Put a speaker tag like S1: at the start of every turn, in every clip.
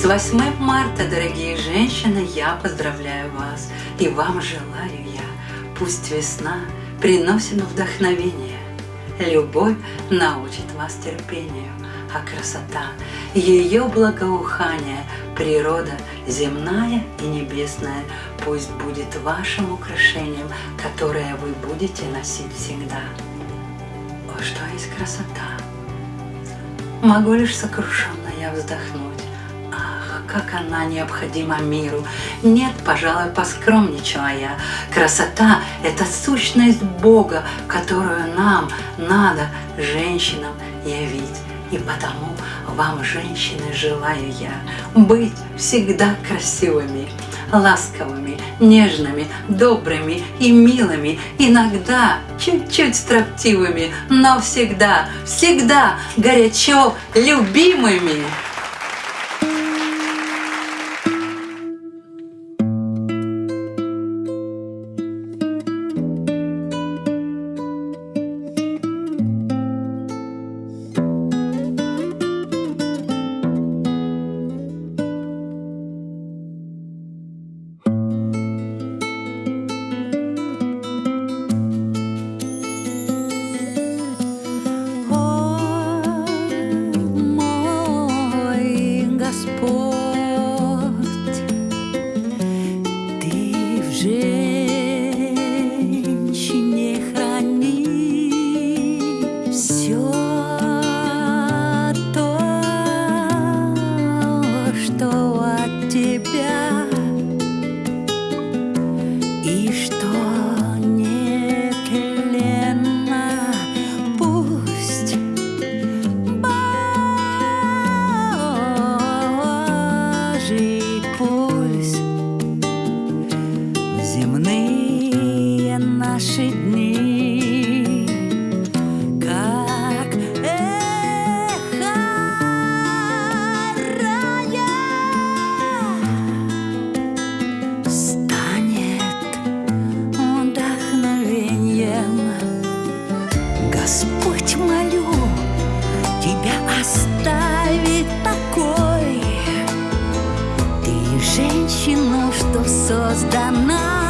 S1: С 8 марта, дорогие женщины, я поздравляю вас и вам желаю я, пусть весна приносит вдохновение, любовь научит вас терпению, а красота, ее благоухание, природа земная и небесная, пусть будет вашим украшением, которое вы будете носить всегда. О, что есть красота! Могу лишь сокрушенно я вздохнуть. Как она необходима миру! Нет, пожалуй, поскромничала я. Красота — это сущность Бога, которую нам надо, женщинам, явить. И потому вам, женщины, желаю я быть всегда красивыми, ласковыми, нежными, добрыми и милыми, иногда чуть-чуть строптивыми, но всегда, всегда горячо любимыми. земные наши дни. Как эхо станет вдохновением. Господь, молю, тебя оставить покой. Ты женщина, что создана.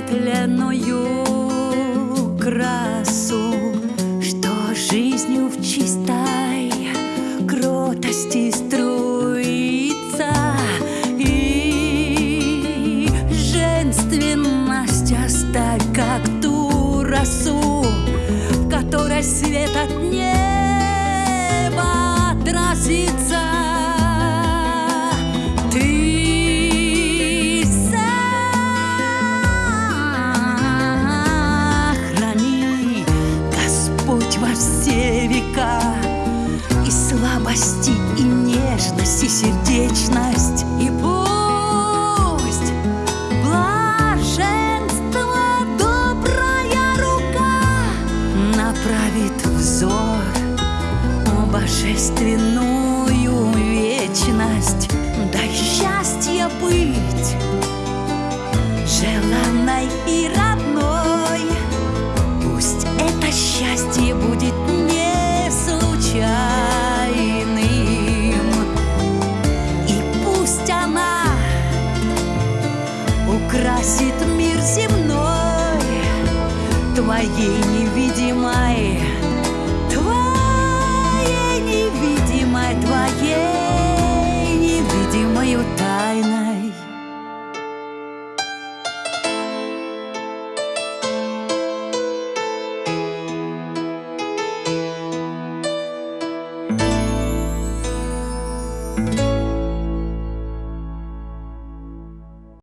S1: светленою красоту. Сердечность и пусть блаженство добрая рука направит взор в божественную вечность. Дай счастье быть желанной и радостной. Невидимой